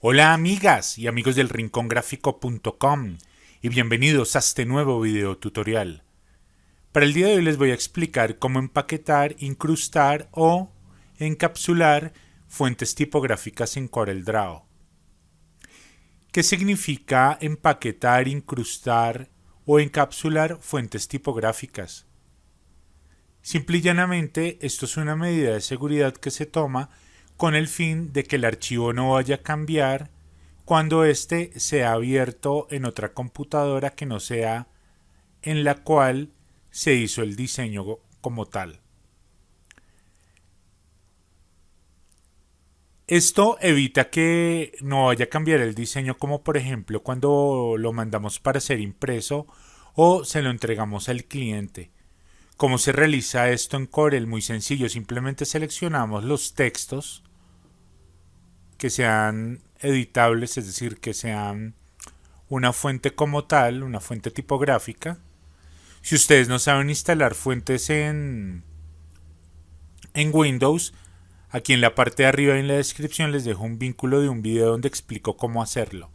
Hola amigas y amigos del rincongráfico.com y bienvenidos a este nuevo video tutorial. Para el día de hoy les voy a explicar cómo empaquetar, incrustar o encapsular fuentes tipográficas en CorelDRAW. ¿Qué significa empaquetar, incrustar o encapsular fuentes tipográficas? Simple y llanamente, esto es una medida de seguridad que se toma con el fin de que el archivo no vaya a cambiar cuando éste sea abierto en otra computadora que no sea en la cual se hizo el diseño como tal. Esto evita que no vaya a cambiar el diseño como por ejemplo cuando lo mandamos para ser impreso o se lo entregamos al cliente. ¿Cómo se realiza esto en Corel? Muy sencillo, simplemente seleccionamos los textos que sean editables, es decir, que sean una fuente como tal, una fuente tipográfica. Si ustedes no saben instalar fuentes en, en Windows, aquí en la parte de arriba en la descripción les dejo un vínculo de un video donde explico cómo hacerlo.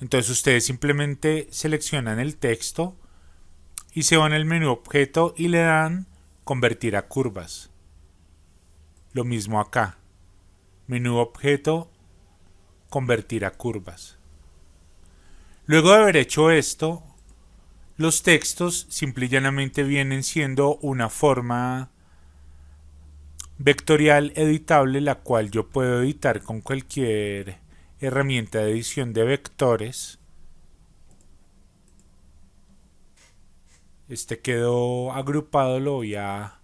Entonces ustedes simplemente seleccionan el texto, y se van al menú objeto y le dan convertir a curvas. Lo mismo acá. Menú objeto, convertir a curvas. Luego de haber hecho esto, los textos simple y llanamente vienen siendo una forma vectorial editable la cual yo puedo editar con cualquier herramienta de edición de vectores este quedó agrupado lo voy a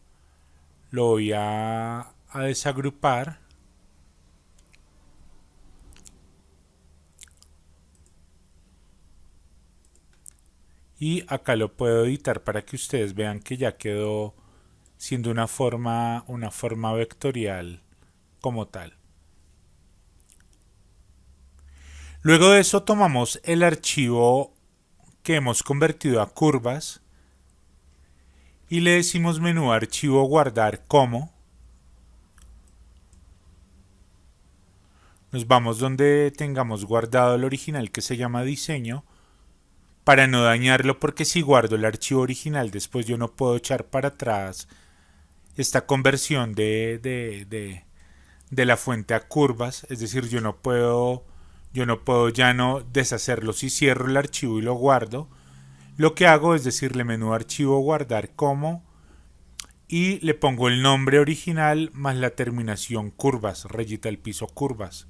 lo voy a, desagrupar y acá lo puedo editar para que ustedes vean que ya quedó siendo una forma una forma vectorial como tal luego de eso tomamos el archivo que hemos convertido a curvas y le decimos menú archivo guardar como. Nos vamos donde tengamos guardado el original que se llama diseño para no dañarlo porque si guardo el archivo original después yo no puedo echar para atrás esta conversión de, de, de, de la fuente a curvas, es decir, yo no puedo yo no puedo ya no deshacerlo si cierro el archivo y lo guardo, lo que hago es decirle menú archivo guardar como y le pongo el nombre original más la terminación curvas, rayita el piso curvas.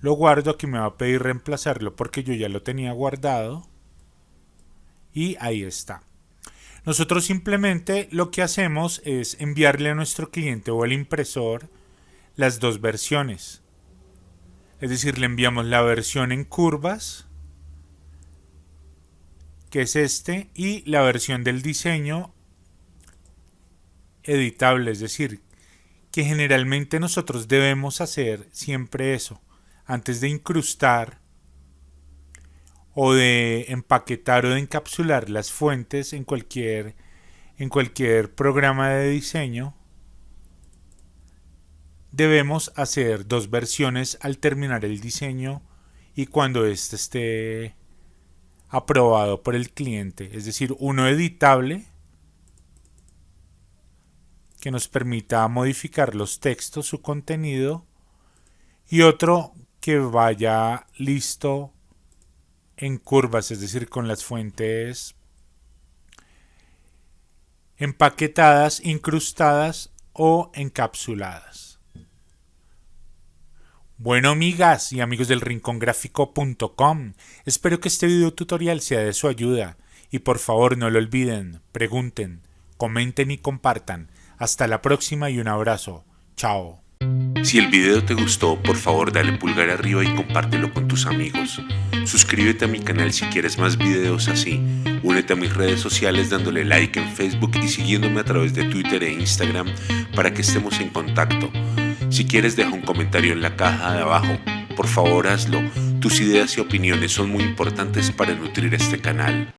Lo guardo, aquí me va a pedir reemplazarlo porque yo ya lo tenía guardado. Y ahí está. Nosotros simplemente lo que hacemos es enviarle a nuestro cliente o al impresor las dos versiones. Es decir, le enviamos la versión en curvas que es este, y la versión del diseño editable, es decir, que generalmente nosotros debemos hacer siempre eso, antes de incrustar o de empaquetar o de encapsular las fuentes en cualquier, en cualquier programa de diseño, debemos hacer dos versiones al terminar el diseño y cuando éste esté aprobado por el cliente, es decir, uno editable que nos permita modificar los textos, su contenido, y otro que vaya listo en curvas, es decir, con las fuentes empaquetadas, incrustadas o encapsuladas. Bueno amigas y amigos del rincongráfico.com, espero que este video tutorial sea de su ayuda y por favor no lo olviden, pregunten, comenten y compartan. Hasta la próxima y un abrazo. Chao. Si el video te gustó, por favor dale pulgar arriba y compártelo con tus amigos. Suscríbete a mi canal si quieres más videos así. Únete a mis redes sociales dándole like en Facebook y siguiéndome a través de Twitter e Instagram para que estemos en contacto. Si quieres deja un comentario en la caja de abajo. Por favor hazlo. Tus ideas y opiniones son muy importantes para nutrir este canal.